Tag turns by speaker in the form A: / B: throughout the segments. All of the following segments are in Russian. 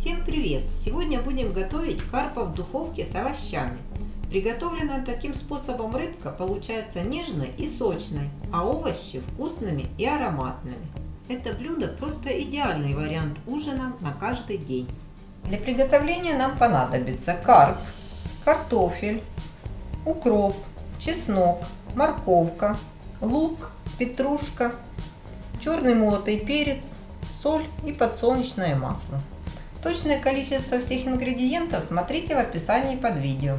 A: Всем привет! Сегодня будем готовить карпа в духовке с овощами. Приготовленная таким способом рыбка получается нежной и сочной, а овощи вкусными и ароматными. Это блюдо просто идеальный вариант ужина на каждый день. Для приготовления нам понадобится карп, картофель, укроп, чеснок, морковка, лук, петрушка, черный молотый перец, соль и подсолнечное масло. Точное количество всех ингредиентов смотрите в описании под видео.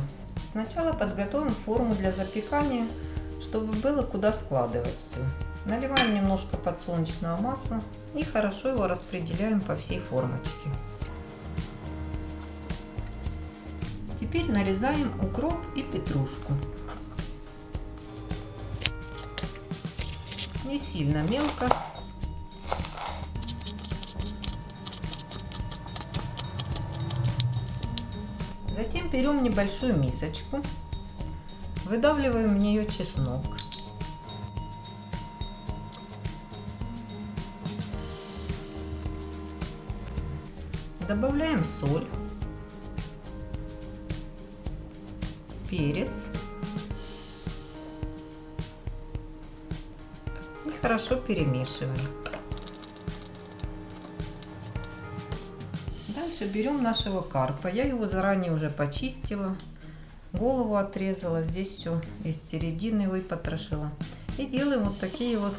A: Сначала подготовим форму для запекания, чтобы было куда складывать все. Наливаем немножко подсолнечного масла и хорошо его распределяем по всей формочке. Теперь нарезаем укроп и петрушку. Не сильно мелко, Затем берем небольшую мисочку, выдавливаем в нее чеснок. Добавляем соль, перец и хорошо перемешиваем. Дальше берем нашего карпа. Я его заранее уже почистила. Голову отрезала. Здесь все из середины выпотрошила. И делаем вот такие вот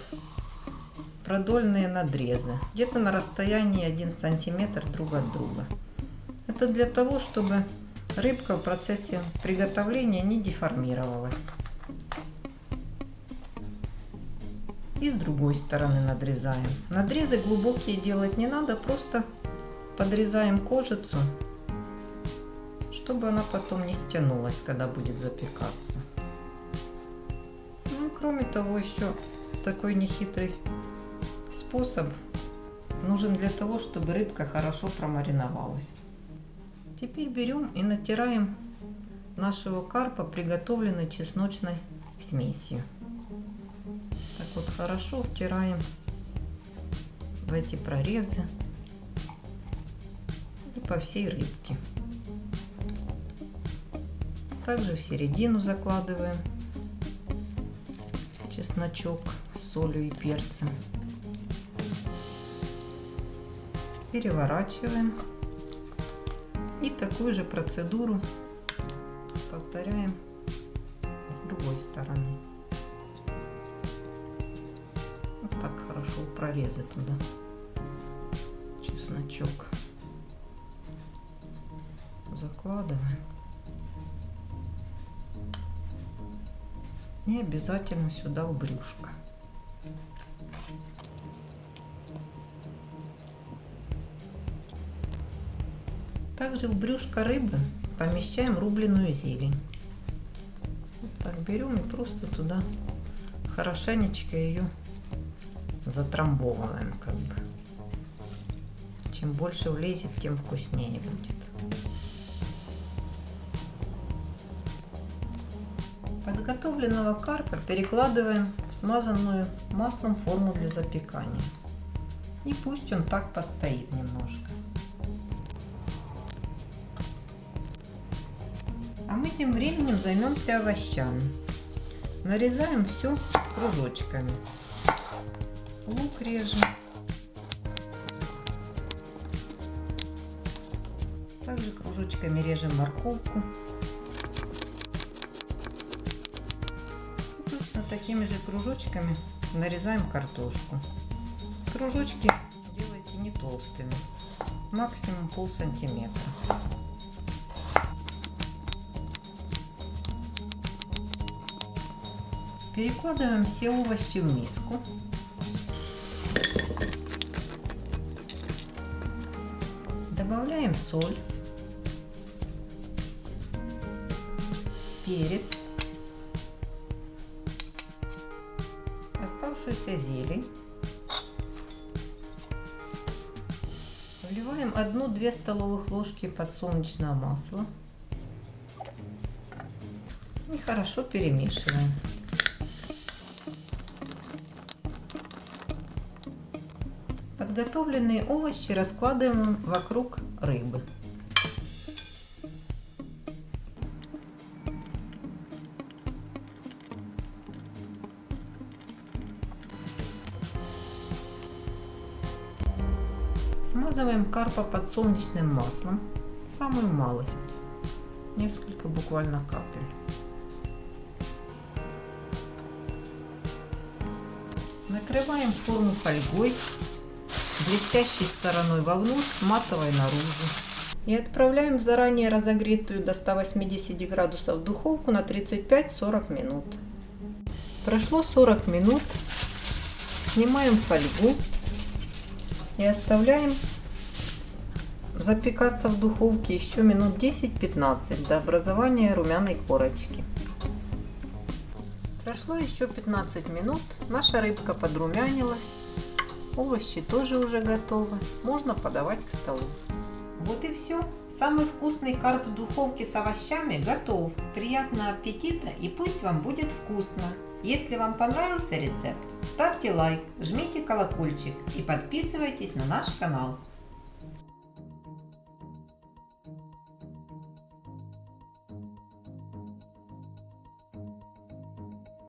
A: продольные надрезы. Где-то на расстоянии 1 сантиметр друг от друга. Это для того, чтобы рыбка в процессе приготовления не деформировалась. И с другой стороны надрезаем. Надрезы глубокие делать не надо, просто подрезаем кожицу, чтобы она потом не стянулась, когда будет запекаться. Ну и кроме того, еще такой нехитрый способ нужен для того, чтобы рыбка хорошо промариновалась. Теперь берем и натираем нашего карпа приготовленной чесночной смесью. Так вот хорошо втираем в эти прорезы по всей рыбке. Также в середину закладываем чесночок с солью и перцем. Переворачиваем. И такую же процедуру повторяем с другой стороны. Вот так хорошо прорезать туда чесночок закладываем. И обязательно сюда в брюшко. Также в брюшко рыбы помещаем рубленую зелень. Вот так берем и просто туда хорошенечко ее затрамбовываем как бы. Чем больше влезет, тем вкуснее будет. Подготовленного карпа перекладываем в смазанную маслом форму для запекания. И пусть он так постоит немножко. А мы тем временем займемся овощами. Нарезаем все кружочками. Лук режем. Также кружочками режем морковку. Такими же кружочками нарезаем картошку. Кружочки делайте не толстыми, максимум пол сантиметра. Перекладываем все овощи в миску. Добавляем соль, перец, оставшуюся зелень. Вливаем 1-2 столовых ложки подсолнечного масла. И хорошо перемешиваем. Подготовленные овощи раскладываем вокруг рыбы. Смазываем карпа подсолнечным маслом, самую малость, несколько буквально капель. Накрываем форму фольгой, блестящей стороной вовнутрь, матовой наружу. И отправляем в заранее разогретую до 180 градусов духовку на 35-40 минут. Прошло 40 минут. Снимаем фольгу и оставляем запекаться в духовке еще минут 10-15 до образования румяной корочки. Прошло еще 15 минут, наша рыбка подрумянилась, овощи тоже уже готовы, можно подавать к столу. Вот и все. Самый вкусный карп в духовке с овощами готов. Приятного аппетита и пусть вам будет вкусно. Если вам понравился рецепт, ставьте лайк, жмите колокольчик и подписывайтесь на наш канал.